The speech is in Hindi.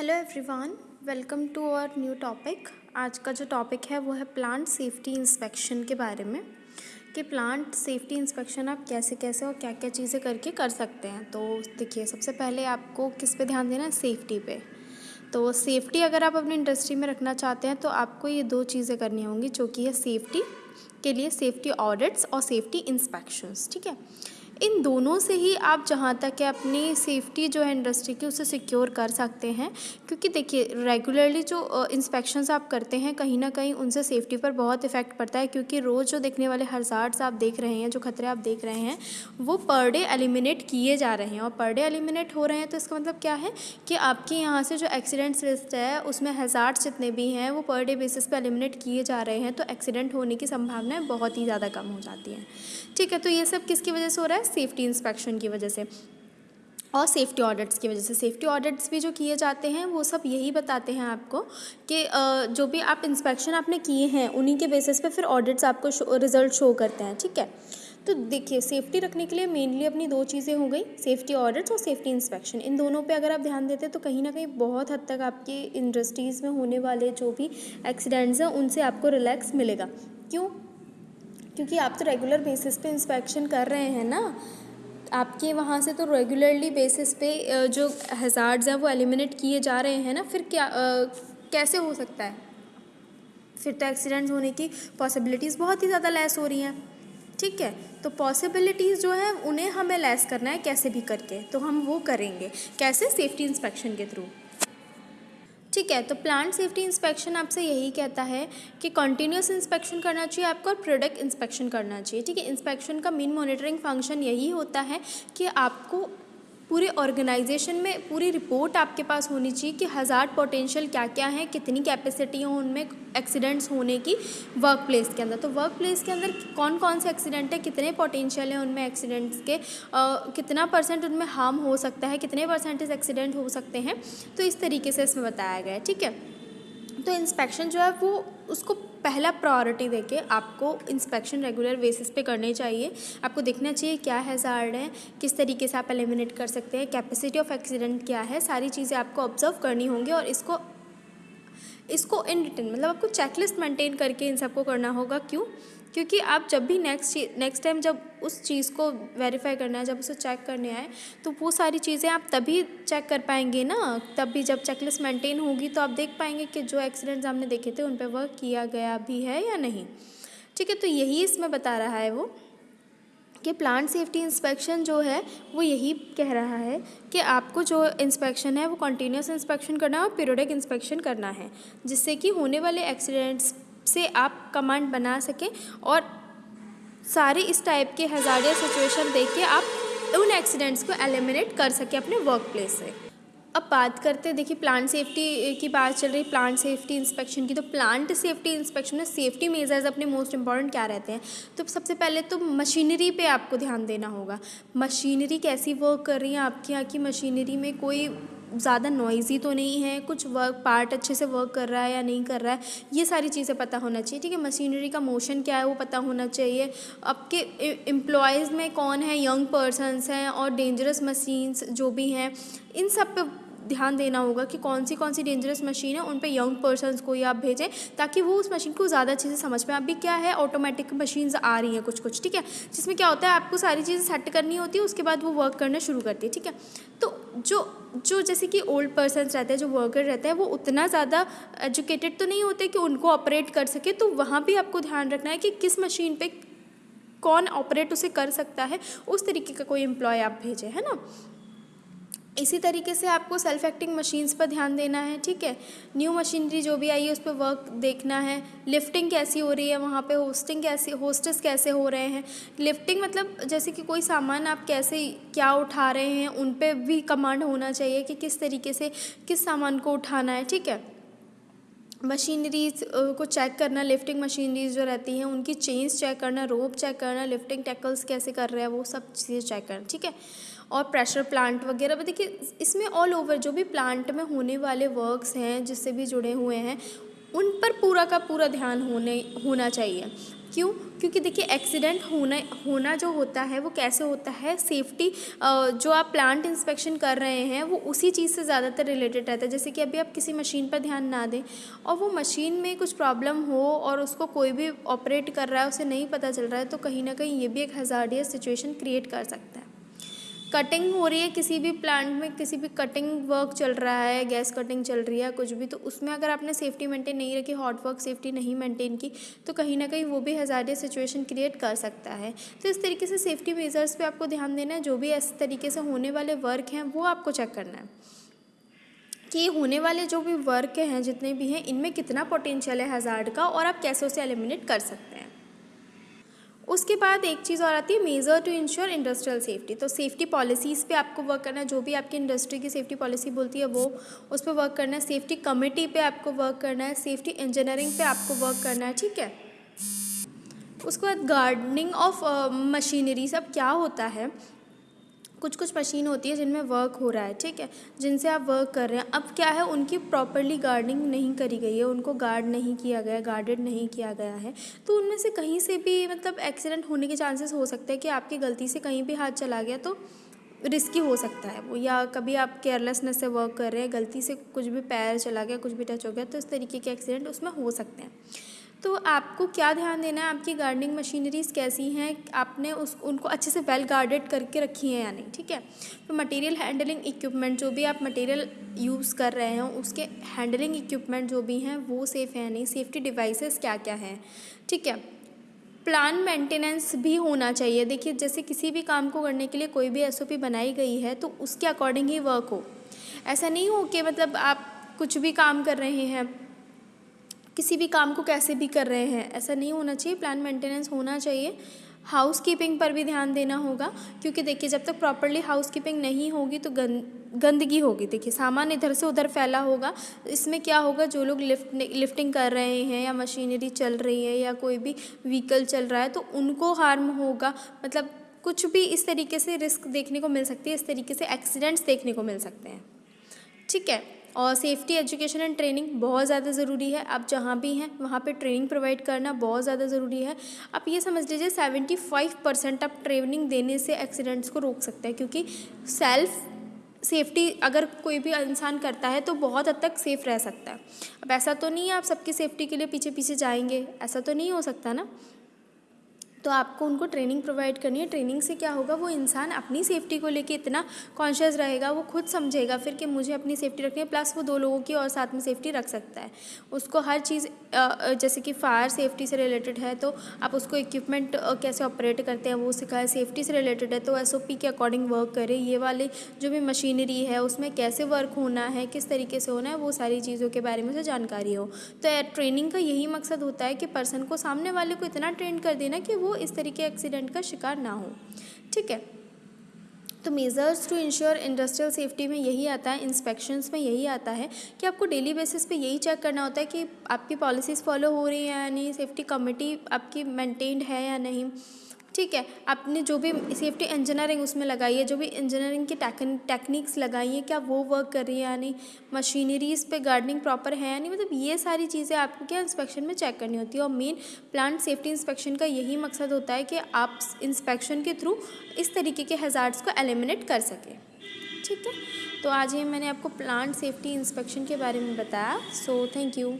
Hello everyone welcome to our new topic आज का जो टॉपिक है वो है प्लांट सेफ्टी इंस्पेक्शन के बारे में। कि प्लांट सेफ्टी इंस्पेक्शन आप कैसे कैसे और क्या क्या चीज़ें करके कर सकते हैं। तो देखिए, सबसे पहले आपको किस पे ध्यान देना है? सेफ्टी पे। तो सेफ्टी अगर आप अपनी इंडस्ट्री में रखना चाहते हैं तो आपको ये दो चीज़ें करनी होंगी, जो कि है सेफ्टी के लिए सेफ्टी ऑडिट्स और सेफ्टी इंस्पेक्शंस ठीक है? इन दोनों से ही आप जहाँ तक है अपनी सेफ्टी जो है इंडस्ट्री की, उसे सिक्योर कर सकते हैं। क्योंकि देखिए रेगुलरली जो इंस्पेक्शंस आप करते हैं, कहीं ना कहीं उनसे सेफ्टी पर बहुत इफ़ेक्ट पड़ता है। क्योंकि रोज़ जो देखने वाले हजार्ड्स आप देख रहे हैं, जो खतरे आप देख रहे हैं, वो पर डे एलिमिनेट किए जा रहे हैं। और पर डे एलिमिनेट हो रहे हैं तो इसका मतलब क्या है कि आपके यहाँ से जो एक्सीडेंट्स लिस्ट है, उसमें हज़ार्ड्स जितने भी हैं, वो पर डे बेसिस पर एलिमिनेट किए जा रहे हैं। तो एक्सीडेंट होने की संभावनाएँ बहुत ही ज़्यादा कम हो जाती हैं। ठीक है तो ये सब किसकी वजह से हो रहा है? सेफ्टी इंस्पेक्शन की वजह से और सेफ्टी ऑडिट्स की वजह से। सेफ्टी ऑडिट्स भी जो किए जाते हैं, वो सब यही बताते हैं आपको कि जो भी आप इंस्पेक्शन आपने किए हैं, उन्हीं के बेसिस पे फिर ऑडिट्स आपको रिज़ल्ट शो करते हैं, ठीक है? तो देखिए सेफ्टी रखने के लिए मेनली अपनी दो चीज़ें हो गई सेफ्टी ऑडिट्स और सेफ्टी इंस्पेक्शन इन दोनों पे अगर आप ध्यान देते हैं तो कहीं ना कहीं बहुत हद तक आपकी इंडस्ट्रीज़ में होने वाले जो भी एक्सीडेंट्स हैं, उनसे आपको रिलैक्स मिलेगा। क्यों? क्योंकि आप तो रेगुलर बेसिस पे इंस्पेक्शन कर रहे हैं ना आपके वहाँ से तो रेगुलरली बेसिस पे जो हज़ार्ड्स हैं वो एलिमिनेट किए जा रहे हैं ना फिर क्या आ, कैसे हो सकता है? फिर तो एक्सीडेंट्स होने की पॉसिबिलिटीज़ बहुत ही ज़्यादा लेस हो रही हैं। ठीक है तो पॉसिबिलिटीज़ जो है उन्हें हमें लेस करना है कैसे भी करके तो हम वो करेंगे। कैसे? सेफ्टी इंस्पेक्शन के थ्रू ठीक है तो प्लांट सेफ्टी इंस्पेक्शन आपसे यही कहता है कि कंटिन्यूस इंस्पेक्शन करना चाहिए आपको और प्रोडक्ट इंस्पेक्शन करना चाहिए। ठीक है इंस्पेक्शन का मेन मॉनिटरिंग फ़ंक्शन यही होता है कि आपको पूरे ऑर्गेनाइजेशन में पूरी रिपोर्ट आपके पास होनी चाहिए कि हज़ार पोटेंशियल क्या क्या है कितनी कैपेसिटी है उनमें एक्सीडेंट्स होने की वर्क प्लेस के अंदर। तो वर्क प्लेस के अंदर कौन कौन से एक्सीडेंट है कितने पोटेंशियल हैं उनमें एक्सीडेंट्स के आ, कितना परसेंट उनमें हार्म हो सकता है कितने परसेंटेज एक्सीडेंट हो सकते हैं। तो इस तरीके से इसमें बताया गया है ठीक है? तो इंस्पेक्शन जो है वो उसको पहला प्रायोरिटी देके आपको इंस्पेक्शन रेगुलर बेसिस पे करनी चाहिए। आपको देखना चाहिए क्या हैज़ार्ड है, किस तरीके से आप एलिमिनेट कर सकते हैं कैपेसिटी ऑफ़ एक्सीडेंट क्या है, सारी चीज़ें आपको ऑब्ज़र्व करनी होंगी और इसको इसको इन रिटर्न मतलब आपको चेकलिस्ट मेंटेन करके इन सबको करना होगा। क्यों? क्योंकि आप जब भी नेक्स्ट नेक्स्ट टाइम जब उस चीज़ को वेरीफाई करना है, जब उसे चेक करने आए तो वो सारी चीज़ें आप तभी चेक कर पाएँगे ना? तब भी जब चेकलिस्ट मेंटेन होगी तो आप देख पाएँगे कि जो एक्सीडेंट्स हमने देखे थे, उन पर वर्क किया गया भी है या नहीं। ठीक है तो यही इसमें बता रहा है वो कि प्लांट सेफ्टी इंस्पेक्शन जो है, वो यही कह रहा है कि आपको जो इंस्पेक्शन है, वो कंटिन्यूस इंस्पेक्शन करना है और पीरियडिक इंस्पेक्शन करना है, जिससे कि होने वाले एक्सीडेंट्स से आप कमांड बना सकें और सारे इस टाइप के हज़ारिया सिचुएशन देख के आप उन एक्सीडेंट्स को एलिमिनेट कर सकें अपने वर्क प्लेस से। अब बात करते हैं, देखिए प्लांट सेफ्टी की बात चल रही प्लांट सेफ्टी इंस्पेक्शन की। तो प्लांट सेफ्टी इंस्पेक्शन में सेफ्टी मेजर्स अपने मोस्ट इंपॉर्टेंट क्या रहते हैं? तो सबसे पहले तो मशीनरी पे आपको ध्यान देना होगा। मशीनरी कैसी वर्क कर रही है आपके यहाँ की? मशीनरी में कोई ज़्यादा नॉइज़ी तो नहीं है, कुछ वर्क पार्ट अच्छे से वर्क कर रहा है या नहीं कर रहा है, ये सारी चीज़ें पता होना चाहिए, ठीक है? मशीनरी का मोशन क्या है वो पता होना चाहिए। आपके एम्प्लॉयज़ में कौन है? यंग पर्सनस हैं और डेंजरस मशीन्स जो भी हैं, इन सब पे ध्यान देना होगा कि कौन सी कौन सी डेंजरस मशीन है, उन पर यंग पर्सनस को ही आप भेजें, ताकि वो उस मशीन को ज़्यादा अच्छे से समझ पाए। अभी क्या है ऑटोमेटिक मशीन्स आ रही हैं कुछ कुछ ठीक है? जिसमें क्या होता है, आपको सारी चीज़ें सेट करनी होती है, उसके बाद वो वर्क करना शुरू करती है, ठीक है? तो जो जो जैसे कि ओल्ड पर्सन रहते हैं, जो वर्कर रहते हैं, वो उतना ज़्यादा एजुकेटेड तो नहीं होते कि उनको ऑपरेट कर सके तो वहाँ भी आपको ध्यान रखना है कि किस मशीन पे कौन ऑपरेट उसे कर सकता है, उस तरीके का कोई एम्प्लॉय आप भेजें, है ना? इसी तरीके से आपको सेल्फ एक्टिंग मशीन्स पर ध्यान देना है, ठीक है? न्यू मशीनरी जो भी आई है, उस पर वर्क देखना है। लिफ्टिंग कैसी हो रही है वहाँ पे? होस्टिंग कैसी होस्टेस कैसे हो रहे हैं? लिफ्टिंग मतलब जैसे कि कोई सामान आप कैसे, क्या उठा रहे हैं, उन पर भी कमांड होना चाहिए कि किस तरीके से किस सामान को उठाना है, ठीक है? मशीनरीज को चेक करना लिफ्टिंग मशीनरीज जो रहती हैं, उनकी चेंज चेक करना रोप चेक करना लिफ्टिंग टैकल्स कैसे कर रहे हैं, वो सब चीज़ें चेक करना, ठीक है? और प्रेशर प्लांट वगैरह भी देखिए इसमें ऑल ओवर जो भी प्लांट में होने वाले वर्क्स हैं, जिससे भी जुड़े हुए हैं, उन पर पूरा का पूरा ध्यान होने, होना चाहिए। क्यों? क्योंकि देखिए एक्सीडेंट होना होना जो होता है, वो कैसे होता है? सेफ्टी जो आप प्लांट इंस्पेक्शन कर रहे हैं, वो उसी चीज़ से ज़्यादातर रिलेटेड रहता है। जैसे कि अभी आप किसी मशीन पर ध्यान ना दें और वो मशीन में कुछ प्रॉब्लम हो और उसको कोई भी ऑपरेट कर रहा है, उसे नहीं पता चल रहा है तो कहीं ना कहीं ये भी एक हज़ार सिचुएशन क्रिएट कर सकता है। कटिंग हो रही है, किसी भी प्लांट में किसी भी कटिंग वर्क चल रहा है गैस कटिंग चल रही है, कुछ भी तो उसमें अगर आपने सेफ्टी मेंटेन नहीं रखी हॉट वर्क सेफ्टी नहीं मेंटेन की तो कहीं ना कहीं वो भी हज़ारिया सिचुएशन क्रिएट कर सकता है। तो इस तरीके से सेफ्टी मेजर्स पे आपको ध्यान देना है, जो भी इस तरीके से होने वाले वर्क हैं, वो आपको चेक करना है। कि होने वाले जो भी वर्क हैं, जितने भी हैं, इनमें कितना पोटेंशियल है हज़ार्ड का, और आप कैसे उसे एलिमिनेट कर सकते हैं। उसके बाद एक चीज़ और आती है measure to ensure industrial safety तो सेफ्टी पॉलिसीज़ पे आपको वर्क करना है जो भी आपकी इंडस्ट्री की सेफ्टी पॉलिसी बोलती है, वो उस पर वर्क करना है। सेफ्टी कमेटी पे आपको वर्क करना है सेफ्टी इंजीनियरिंग पे आपको वर्क करना है, ठीक है? उसके बाद गार्डनिंग ऑफ़ मशीनरीज अब क्या होता है? कुछ कुछ मशीन होती है जिनमें वर्क हो रहा है, ठीक है? जिनसे आप वर्क कर रहे हैं। अब क्या है, उनकी प्रॉपरली गार्डनिंग नहीं करी गई है, उनको गार्ड नहीं किया गया गार्डेड नहीं किया गया है। तो उनमें से कहीं से भी मतलब एक्सीडेंट होने के चांसेस हो सकते हैं कि आपकी गलती से कहीं भी हाथ चला गया तो रिस्की हो सकता है वो, या कभी आप केयरलेसनेस से वर्क कर रहे हैं, गलती से कुछ भी पैर चला गया, कुछ भी टच हो गया तो इस तरीके के एक्सीडेंट उसमें हो सकते हैं। तो आपको क्या ध्यान देना है? आपकी गार्डनिंग मशीनरीज कैसी हैं? आपने उस, उनको अच्छे से वेल गार्डेड करके रखी हैं या नहीं? ठीक है? तो मटेरियल हैंडलिंग इक्विपमेंट जो भी आप मटेरियल यूज़ कर रहे हैं, उसके हैंडलिंग इक्विपमेंट जो भी हैं, वो सेफ़ है नहीं? सेफ्टी डिवाइसेस क्या क्या हैं? ठीक है? प्लान मेंटेनेंस भी होना चाहिए। देखिए, जैसे किसी भी काम को करने के लिए कोई भी एसओपी बनाई गई है तो उसके अकॉर्डिंग ही वर्क हो। ऐसा नहीं हो कि मतलब आप कुछ भी काम कर रहे हैं किसी भी काम को कैसे भी कर रहे हैं। ऐसा नहीं होना चाहिए प्लान मेंटेनेंस होना चाहिए। हाउस कीपिंग पर भी ध्यान देना होगा, क्योंकि देखिए, जब तक प्रॉपरली हाउस कीपिंग नहीं होगी तो गंद, गंदगी होगी। देखिए, सामान इधर से उधर फैला होगा, इसमें क्या होगा, जो लोग लिफ्ट लिफ्टिंग कर रहे हैं, या मशीनरी चल रही है, या कोई भी व्हीकल चल रहा है तो उनको हार्म होगा। मतलब कुछ भी इस तरीके से रिस्क देखने को मिल सकती है, इस तरीके से एक्सीडेंट्स देखने को मिल सकते हैं। ठीक है? और सेफ्टी एजुकेशन एंड ट्रेनिंग बहुत ज़्यादा ज़रूरी है। आप जहाँ भी हैं, वहाँ पे ट्रेनिंग प्रोवाइड करना बहुत ज़्यादा ज़रूरी है। आप ये समझ लीजिए सेवेंटी फाइव परसेंट आप ट्रेनिंग देने से एक्सीडेंट्स को रोक सकते हैं, क्योंकि सेल्फ सेफ्टी अगर कोई भी इंसान करता है तो बहुत हद तक सेफ़ रह सकता है। अब ऐसा तो नहीं है आप सबकी सेफ्टी के लिए पीछे पीछे जाएँगे, ऐसा तो नहीं हो सकता ना? तो आपको उनको ट्रेनिंग प्रोवाइड करनी है। ट्रेनिंग से क्या होगा? वो इंसान अपनी सेफ्टी को लेके इतना कॉन्शियस रहेगा, वो खुद समझेगा फिर कि मुझे अपनी सेफ्टी रखनी है। प्लस वो दो लोगों की और साथ में सेफ्टी रख सकता है। उसको हर चीज़ जैसे कि फायर सेफ्टी से रिलेटेड है तो आप उसको इक्विपमेंट कैसे ऑपरेट करते हैं वो सिखाए। सेफ्टी से रिलेटेड है तो एसओपी के अकॉर्डिंग वर्क करे। ये वाले जो भी मशीनरी है, उसमें कैसे वर्क होना है, किस तरीके से होना है, वो सारी चीज़ों के बारे में उसे जानकारी हो। तो ट्रेनिंग का यही मकसद होता है कि पर्सन को सामने वाले को इतना ट्रेन कर देना कि वो इस तरीके एक्सीडेंट का शिकार ना हो। ठीक है? तो measures to ensure industrial safety में यही आता है इंस्पेक्शंस में यही आता है कि आपको डेली बेसिस पे यही चेक करना होता है कि आपकी पॉलिसीज़ फॉलो हो रही हैं या नहीं सेफ्टी कमेटी आपकी मेंटेन्ड है या नहीं। ठीक है, आपने जो भी सेफ्टी इंजीनियरिंग उसमें लगाई है, जो भी इंजीनियरिंग की टेक्निक्स लगाई हैं, क्या वो वर्क कर रही है या नहीं? मशीनरीज पे गार्डनिंग प्रॉपर है या नहीं? मतलब ये सारी चीज़ें आपको क्या इंस्पेक्शन में चेक करनी होती है? और मेन प्लांट सेफ्टी इंस्पेक्शन का यही मकसद होता है कि आप इंस्पेक्शन के थ्रू इस तरीके के हज़ार्ड्स को एलिमिनेट कर सकें। ठीक है? तो आज ये मैंने आपको प्लांट सेफ्टी इंस्पेक्शन के बारे में बताया। So thank you